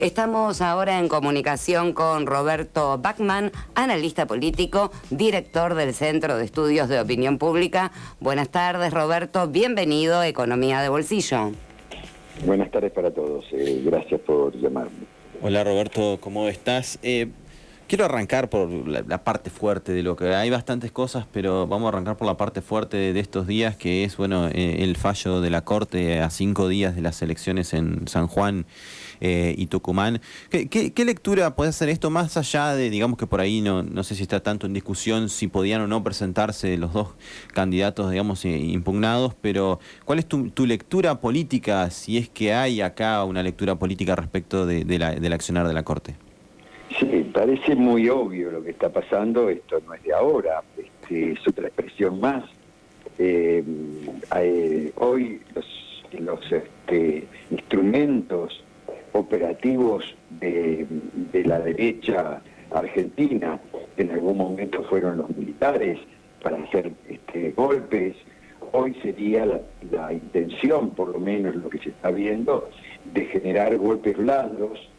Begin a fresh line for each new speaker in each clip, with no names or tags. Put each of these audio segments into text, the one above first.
Estamos ahora en comunicación con Roberto Bachman, analista político, director del Centro de Estudios de Opinión Pública. Buenas tardes, Roberto. Bienvenido a Economía de Bolsillo.
Buenas tardes para todos. Eh, gracias por llamarme.
Hola, Roberto. ¿Cómo estás? Eh, quiero arrancar por la, parte fuerte de lo que hay bastantes cosas, pero vamos a arrancar por la parte fuerte de estos días, que es bueno eh, el fallo de la Corte a cinco días de las elecciones en San Juan eh, y Tucumán. ¿Qué, lectura puede hacer esto más allá de, digamos que por ahí no, no sé si está tanto en discusión si podían o no presentarse los dos candidatos, digamos, eh, impugnados, pero ¿cuál es tu, lectura política, si es que hay acá una lectura política respecto de, la, del accionar de la Corte?
Sí, parece muy obvio lo que está pasando, esto no es de ahora, este, es otra expresión más. Eh, hoy los, este, instrumentos operativos de, la derecha argentina, que en algún momento fueron los militares para hacer este, golpes, hoy sería la, intención, por lo menos lo que se está viendo, de generar golpes blandos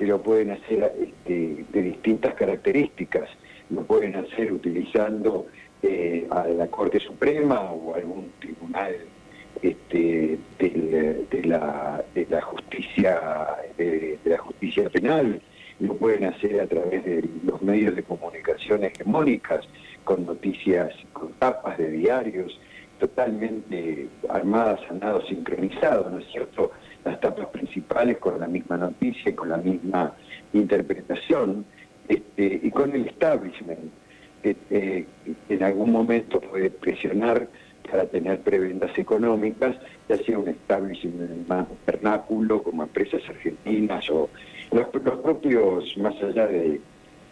que lo pueden hacer este, de distintas características, lo pueden hacer utilizando eh, a la Corte Suprema o algún tribunal este, de, la, justicia de, la justicia penal. Lo pueden hacer a través de los medios de comunicación hegemónicas con noticias con tapas de diarios totalmente armadas a nado sincronizado no es cierto principales con la misma noticia con la misma interpretación este, y con el establishment que eh, en algún momento puede presionar para tener prebendas económicas, ya sea un establishment más vernáculo como empresas argentinas o los, propios, más allá de,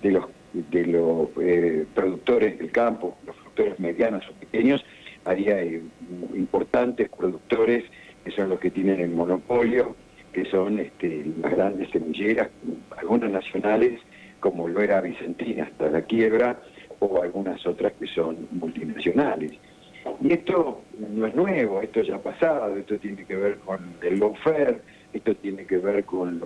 los, de los eh, productores del campo, los productores medianos o pequeños, haría eh, importantes productores que son los que tienen el monopolio, que son este, las grandes semilleras, algunas nacionales, como lo era Vicentina hasta la quiebra, o algunas otras que son multinacionales. Y esto no es nuevo, esto ya ha pasado, esto tiene que ver con el lawfare, esto tiene que ver con,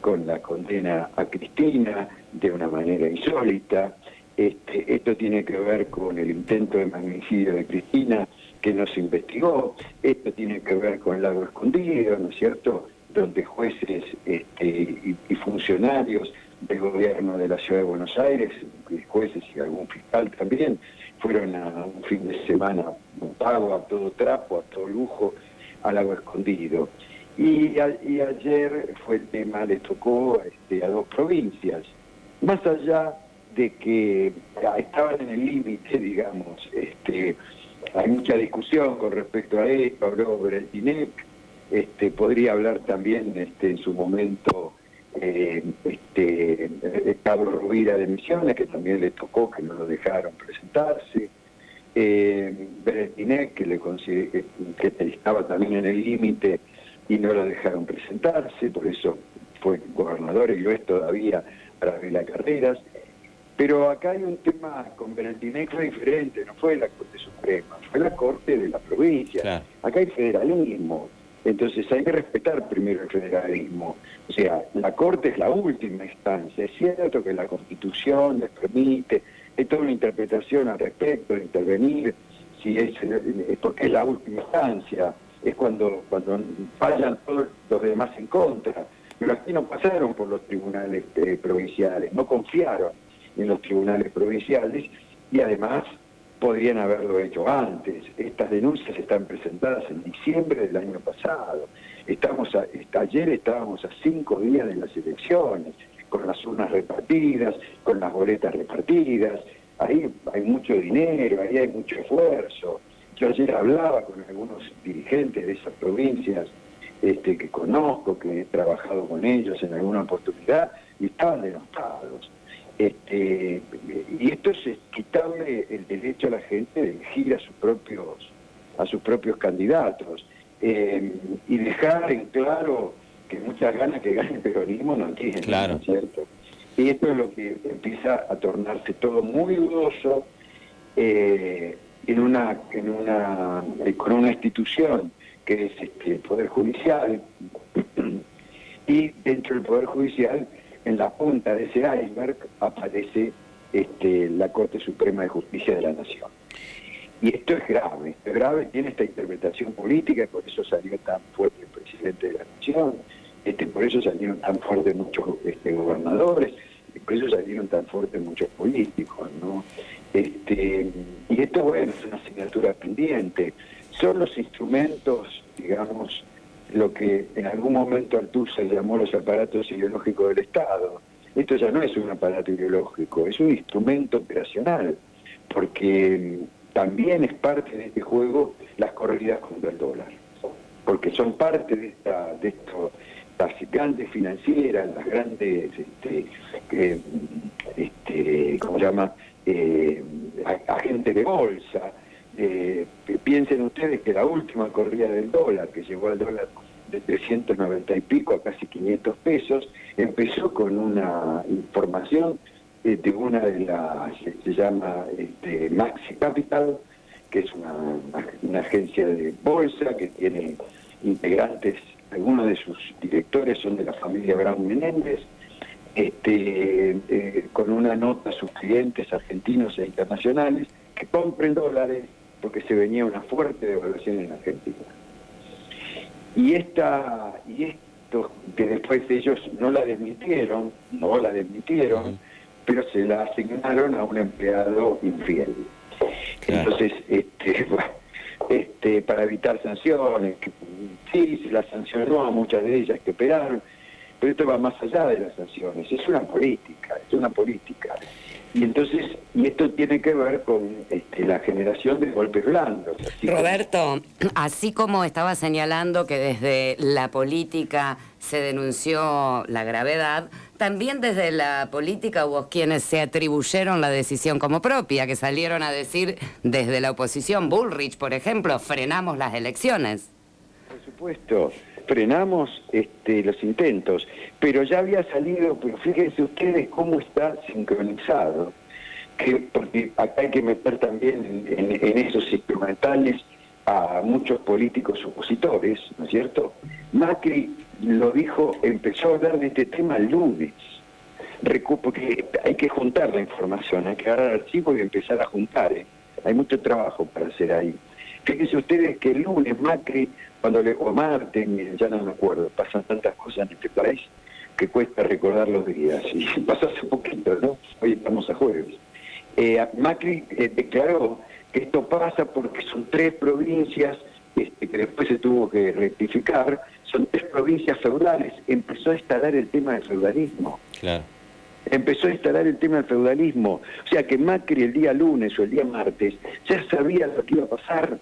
con la condena a Cristina de una manera insólita, este, esto tiene que ver con el intento de magnicidio de Cristina que no se investigó, esto tiene que ver con el lago escondido, ¿no es cierto?, donde jueces este, y, funcionarios del gobierno de la Ciudad de Buenos Aires, jueces y algún fiscal también, fueron a un fin de semana pago a todo trapo, a todo lujo, al agua escondido. Y, ayer fue el tema, le tocó este, a dos provincias, más allá de que estaban en el límite, digamos, este, hay mucha discusión con respecto a esto, habló Bretinec, este, podría hablar también este, en su momento eh, este, Pablo Rubira de Misiones, que también le tocó, que no lo dejaron presentarse, eh, que, le que estaba también en el límite y no lo dejaron presentarse, por eso fue gobernador y lo es todavía para Vela Carreras. Pero acá hay un tema con Berentinec fue diferente, no fue la Corte Suprema, fue la Corte de la provincia. Acá hay federalismo, entonces hay que respetar primero el federalismo. O sea, la Corte es la última instancia. Es cierto que la Constitución les permite, hay toda una interpretación al respecto de intervenir, si es, porque es la última instancia, es cuando, cuando fallan todos los demás en contra. Pero aquí no pasaron por los tribunales eh, provinciales, no confiaron en los tribunales provinciales y además podrían haberlo hecho antes. Estas denuncias están presentadas en diciembre del año pasado. Estamos ayer estábamos a cinco días de las elecciones, con las urnas repartidas, con las boletas repartidas. Ahí hay mucho dinero, ahí hay mucho esfuerzo. Yo ayer hablaba con algunos dirigentes de esas provincias este, que conozco, que he trabajado con ellos en alguna oportunidad, y estaban denostados. Este, y esto es quitarle el derecho a la gente de elegir a sus propios, a sus propios candidatos eh, y dejar en claro que muchas ganas que gane el peronismo no tienen, claro. cierto? Y esto es lo que empieza a tornarse todo muy dudoso eh, en una, en una, con una institución que es este, el Poder Judicial, y dentro del Poder Judicial, en la punta de ese iceberg, aparece este, la Corte Suprema de Justicia de la Nación. Y esto es grave, es grave, tiene esta interpretación política, por eso salió tan fuerte el presidente de la Nación, este, por eso salieron tan fuertes muchos este, gobernadores, por eso salieron tan fuertes muchos políticos, ¿no? Este, y esto, bueno, es una asignatura pendiente. Son los instrumentos, digamos, lo que en algún momento se llamó los aparatos ideológicos del Estado. Esto ya no es un aparato ideológico, es un instrumento operacional, porque también es parte de este juego las corridas contra el dólar, porque son parte de, esta, de esto, las grandes financieras, las grandes, este, este, ¿cómo se llama?, eh, agentes de bolsa. Eh, piensen ustedes que la última corrida del dólar, que llegó al dólar de 390 y pico a casi 500 pesos, empezó con una información eh, de una de las, se llama este, Maxi Capital, que es una, agencia de bolsa que tiene integrantes, algunos de sus directores son de la familia Brown Menéndez, este, eh, con una nota a sus clientes argentinos e internacionales que compren dólares porque se venía una fuerte devaluación en Argentina. Y, esta, y esto que después ellos no la desmitieron, no la desmitieron, pero se la asignaron a un empleado infiel. Entonces, este, este, para evitar sanciones, que, sí, se las sancionó a muchas de ellas que operaron, pero esto va más allá de las sanciones, es una política, es una política. Y entonces, y esto tiene que ver con este, la generación de golpes blandos.
Roberto, así como estaba señalando que desde la política se denunció la gravedad, también desde la política hubo quienes se atribuyeron la decisión como propia, que salieron a decir desde la oposición, Bullrich, por ejemplo, frenamos las elecciones.
Por supuesto frenamos este, los intentos, pero ya había salido, pero fíjense ustedes cómo está sincronizado, que, porque acá hay que meter también en, esos instrumentales a muchos políticos opositores, ¿no es cierto? Macri lo dijo, empezó a hablar de este tema lunes, porque hay que juntar la información, hay que agarrar archivos y empezar a juntar, ¿eh? hay mucho trabajo para hacer ahí. Fíjense ustedes que el lunes Macri, cuando le, o martes, ya no me acuerdo, pasan tantas cosas en este país que cuesta recordar los días. Y pasó hace poquito, ¿no? Hoy estamos a jueves. Eh, Macri eh, declaró que esto pasa porque son tres provincias este, que después se tuvo que rectificar, son tres provincias feudales. Empezó a instalar el tema del feudalismo. Claro empezó a instalar el tema del feudalismo. O sea que Macri el día lunes o el día martes ya sabía lo que iba a pasar.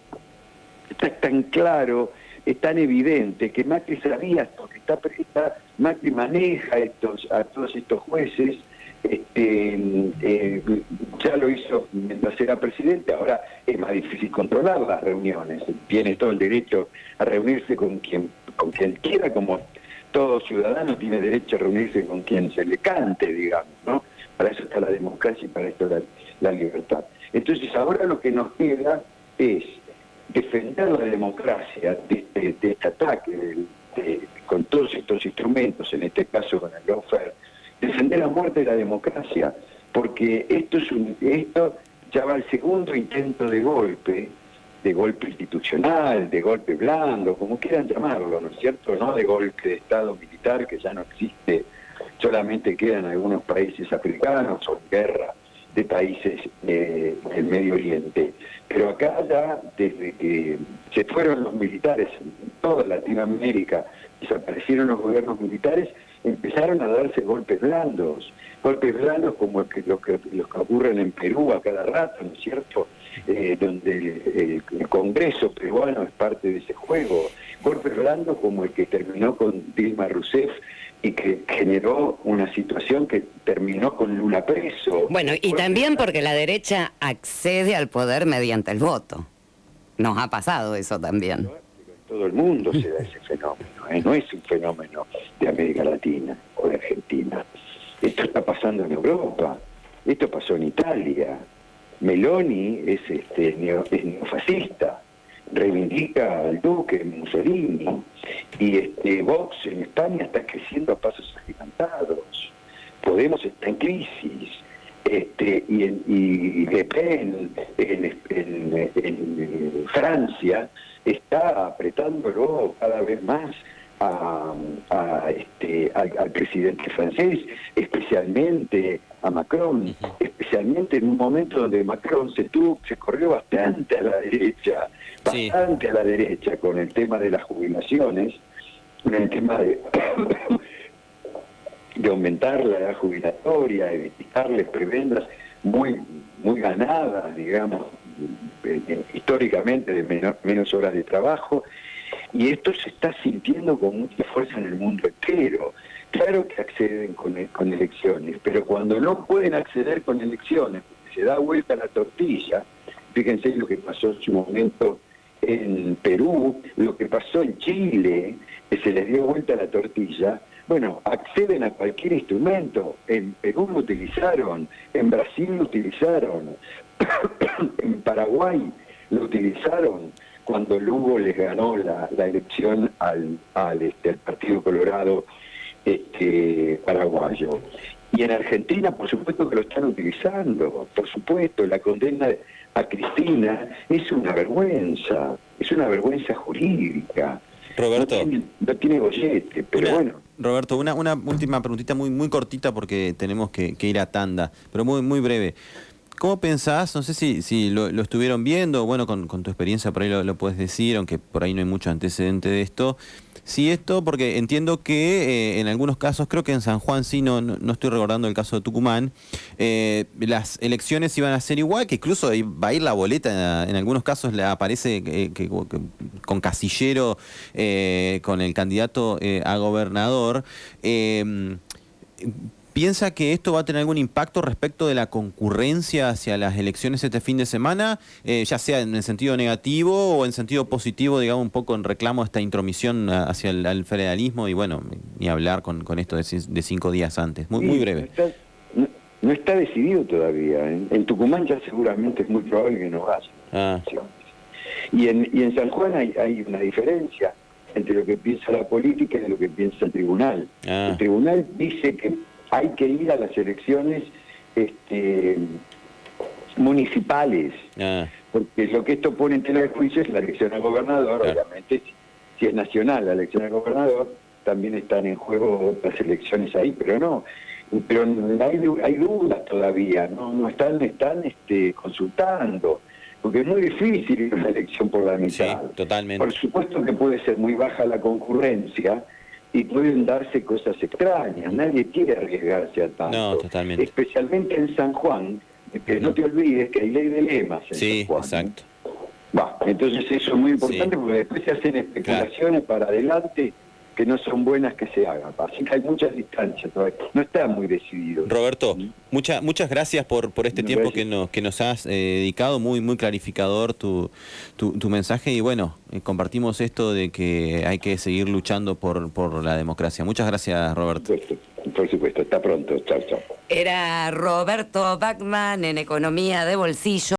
Está tan claro, es tan evidente que Macri sabía esto, que está, está Macri maneja estos, a todos estos jueces, este, eh, ya lo hizo mientras era presidente, ahora es más difícil controlar las reuniones, tiene todo el derecho a reunirse con quien, quiera, como todo ciudadano tiene derecho a reunirse con quien se le cante, digamos, ¿no? Para eso está la democracia y para esto la, la libertad. Entonces ahora lo que nos queda es defender la democracia de, este ataque, con todos estos instrumentos, en este caso con el lawfare, defender la muerte de la democracia, porque esto, es un, esto ya va al segundo intento de golpe de golpe institucional, de golpe blando, como quieran llamarlo, ¿no es cierto? No de golpe de Estado militar que ya no existe, solamente quedan algunos países africanos o guerra de países eh, del Medio Oriente. Pero acá ya, desde que se fueron los militares en toda Latinoamérica, desaparecieron los gobiernos militares, empezaron a darse golpes blandos, golpes blandos como que, los que, los que ocurren en Perú a cada rato, ¿no es cierto? Eh, donde el, Congreso peruano es parte de ese juego. Golpes blandos como el que terminó con Dilma Rousseff y que generó una situación que terminó con Lula preso.
Bueno, y también porque la derecha accede al poder mediante el voto. Nos ha pasado eso también. En
todo el mundo se da ese fenómeno, ¿eh? no es un fenómeno de América Latina o de Argentina. Esto está pasando en Europa, esto pasó en Italia, Meloni es, este, neofascista, reivindica al duque Mussolini, Y este, Vox en España está creciendo a pasos agigantados. Podemos está en crisis. Este, y, en, y Le Pen en, en, Francia está apretándolo cada vez más a, este, al, presidente francés, especialmente a Macron, especialmente en un momento donde Macron se tuvo, se corrió bastante a la derecha, bastante a la derecha con el tema de las jubilaciones, con el tema de, de aumentar la edad jubilatoria, de quitarles prebendas muy, muy ganadas, digamos, eh, eh, históricamente de menos horas de trabajo, y esto se está sintiendo con mucha fuerza en el mundo entero. Claro que acceden con, e, con elecciones, pero cuando no pueden acceder con elecciones, se da vuelta la tortilla, fíjense lo que pasó en su momento en Perú, lo que pasó en Chile, que se les dio vuelta la tortilla, bueno, acceden a cualquier instrumento. En Perú lo utilizaron, en Brasil lo utilizaron, en Paraguay lo utilizaron cuando Lugo les ganó la, elección al, al, este, Partido Colorado este, paraguayo. Y en Argentina, por supuesto que lo están utilizando, por supuesto, la condena a Cristina es una vergüenza, es una vergüenza jurídica.
Roberto.
No tiene, bollete, pero bueno.
Roberto, una, una última preguntita muy, muy cortita porque tenemos que, que ir a tanda, pero muy, muy breve. ¿Cómo pensás? No sé si, lo, estuvieron viendo, bueno, con, tu experiencia por ahí lo, puedes decir, aunque por ahí no hay mucho antecedente de esto. Sí, esto, porque entiendo que eh, en algunos casos, creo que en San Juan sí, no, no, estoy recordando el caso de Tucumán, eh, las elecciones iban a ser igual, que incluso va a ir la boleta, en algunos casos le aparece con casillero con el candidato a gobernador. ¿Piensa que esto va a tener algún impacto respecto de la concurrencia hacia las elecciones este fin de semana, eh, ya sea en el sentido negativo o en sentido positivo, digamos, un poco en reclamo a esta intromisión hacia el, federalismo y bueno, ni hablar con, esto de, cinco días antes? Muy, muy breve.
No está, decidido todavía. ¿eh? En Tucumán ya seguramente es muy probable que no vaya. Ah. Y, en, y en San Juan hay, hay una diferencia entre lo que piensa la política y lo que piensa el tribunal. Ah. El tribunal dice que hay que ir a las elecciones este, municipales, ah. porque lo que esto pone en tela de juicio es la elección al gobernador, obviamente, si es nacional la elección al gobernador, también están en juego las elecciones ahí, pero no, pero hay, hay dudas todavía, no, no están, están este, consultando, porque es muy difícil una elección por la mitad.
Sí, totalmente.
Por supuesto que puede ser muy baja la concurrencia, y pueden darse cosas extrañas. Nadie quiere arriesgarse a tanto.
No, totalmente.
Especialmente en San Juan, que no te olvides que hay ley de lemas en
sí,
San Juan.
exacto.
entonces eso es muy importante porque después se hacen especulaciones para adelante que no son buenas que se hagan. Así que hay muchas distancias todavía. No está muy decidido.
Roberto, ¿Mm? muchas gracias por, por este tiempo que nos, que nos has eh, dedicado. Muy, muy clarificador tu, tu, mensaje. Y bueno, eh, compartimos esto de que hay que seguir luchando por, por la democracia. Muchas gracias, Roberto.
Por supuesto, Hasta pronto. Chao, chao.
Era Roberto Bachman en Economía de Bolsillo.